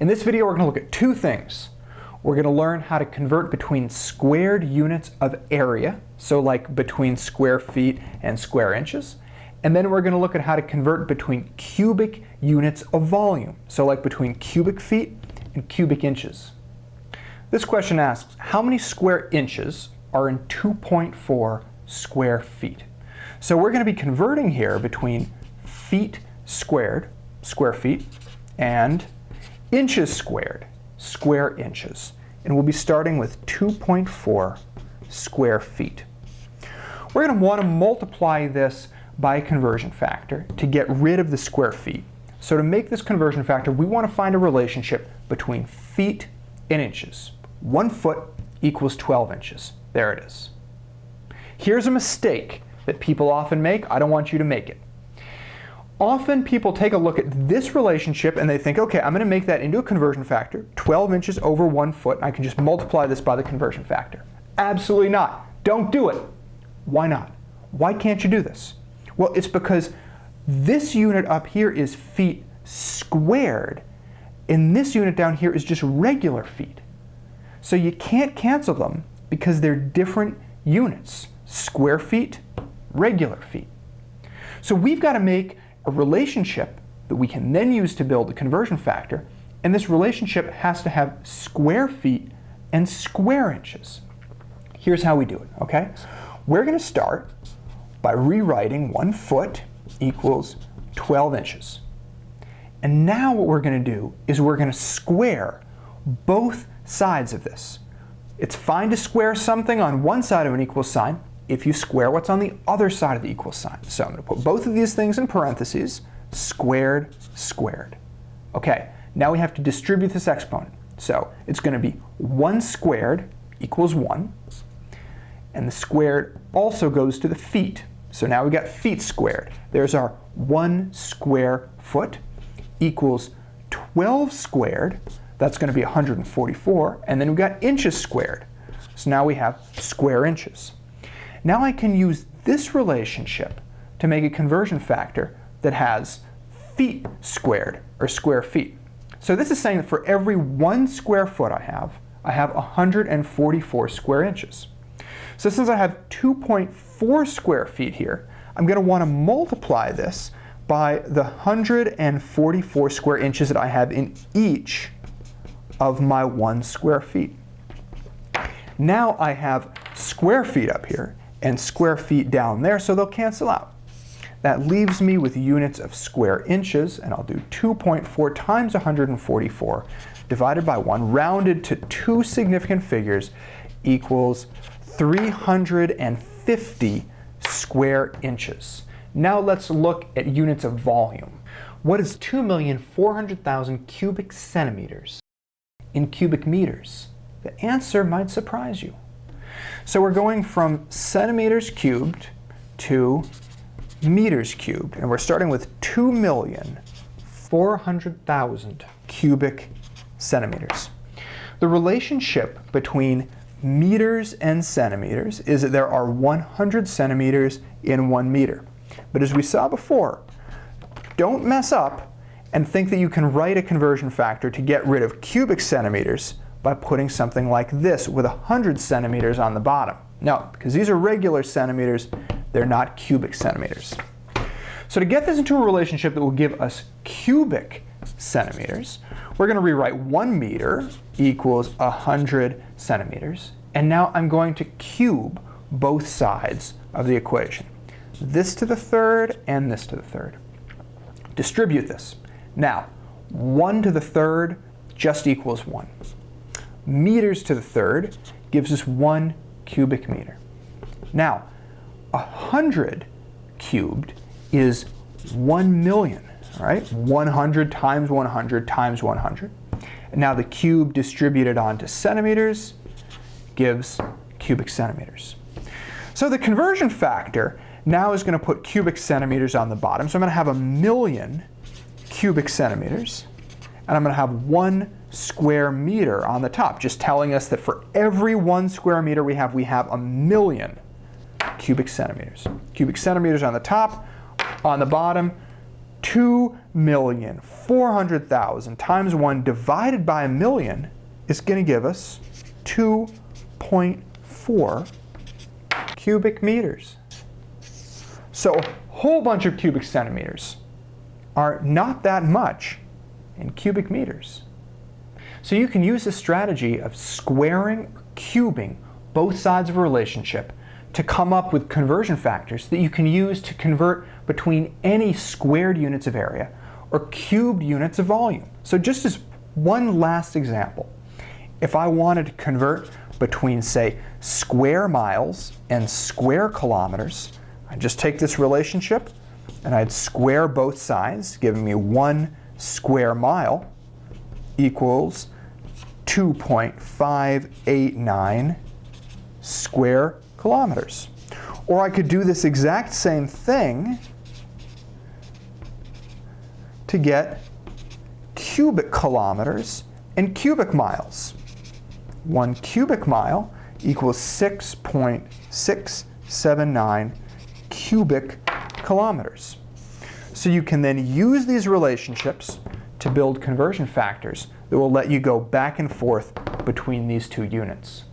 In this video, we're going to look at two things. We're going to learn how to convert between squared units of area, so like between square feet and square inches, and then we're going to look at how to convert between cubic units of volume, so like between cubic feet and cubic inches. This question asks, how many square inches are in 2.4 square feet? So we're going to be converting here between feet squared, square feet, and inches squared, square inches. And we'll be starting with 2.4 square feet. We're going to want to multiply this by a conversion factor to get rid of the square feet. So to make this conversion factor, we want to find a relationship between feet and inches. One foot equals 12 inches. There it is. Here's a mistake that people often make. I don't want you to make it. Often people take a look at this relationship and they think, okay, I'm going to make that into a conversion factor, 12 inches over one foot, I can just multiply this by the conversion factor. Absolutely not. Don't do it. Why not? Why can't you do this? Well, it's because this unit up here is feet squared, and this unit down here is just regular feet. So you can't cancel them because they're different units. Square feet, regular feet. So we've got to make a relationship that we can then use to build the conversion factor, and this relationship has to have square feet and square inches. Here's how we do it, okay? We're going to start by rewriting one foot equals 12 inches. And now what we're going to do is we're going to square both sides of this. It's fine to square something on one side of an equal sign, if you square what's on the other side of the equal sign. So I'm going to put both of these things in parentheses, squared, squared. Okay, now we have to distribute this exponent. So it's going to be 1 squared equals 1. And the squared also goes to the feet. So now we've got feet squared. There's our 1 square foot equals 12 squared. That's going to be 144. And then we've got inches squared. So now we have square inches. Now I can use this relationship to make a conversion factor that has feet squared, or square feet. So this is saying that for every one square foot I have, I have 144 square inches. So since I have 2.4 square feet here, I'm going to want to multiply this by the 144 square inches that I have in each of my one square feet. Now I have square feet up here, and square feet down there, so they'll cancel out. That leaves me with units of square inches, and I'll do 2.4 times 144 divided by 1, rounded to two significant figures, equals 350 square inches. Now let's look at units of volume. What is 2,400,000 cubic centimeters in cubic meters? The answer might surprise you. So we're going from centimeters cubed to meters cubed, and we're starting with 2,400,000 cubic centimeters. The relationship between meters and centimeters is that there are 100 centimeters in one meter. But as we saw before, don't mess up and think that you can write a conversion factor to get rid of cubic centimeters by putting something like this with 100 centimeters on the bottom. No, because these are regular centimeters, they're not cubic centimeters. So to get this into a relationship that will give us cubic centimeters, we're going to rewrite 1 meter equals 100 centimeters. And now I'm going to cube both sides of the equation. This to the third and this to the third. Distribute this. Now, 1 to the third just equals 1 meters to the third gives us one cubic meter. Now, 100 cubed is 1 million, right? 100 times 100 times 100. Now the cube distributed onto centimeters gives cubic centimeters. So the conversion factor now is going to put cubic centimeters on the bottom. So I'm going to have a million cubic centimeters, and I'm going to have one square meter on the top, just telling us that for every one square meter we have, we have a million cubic centimeters. Cubic centimeters on the top, on the bottom, 2,400,000 times 1 divided by a million is going to give us 2.4 cubic meters. So a whole bunch of cubic centimeters are not that much in cubic meters. So you can use the strategy of squaring or cubing both sides of a relationship to come up with conversion factors that you can use to convert between any squared units of area or cubed units of volume. So just as one last example, if I wanted to convert between, say, square miles and square kilometers, I'd just take this relationship and I'd square both sides, giving me one square mile equals 2.589 square kilometers. Or I could do this exact same thing to get cubic kilometers and cubic miles. One cubic mile equals 6.679 cubic kilometers. So you can then use these relationships to build conversion factors that will let you go back and forth between these two units.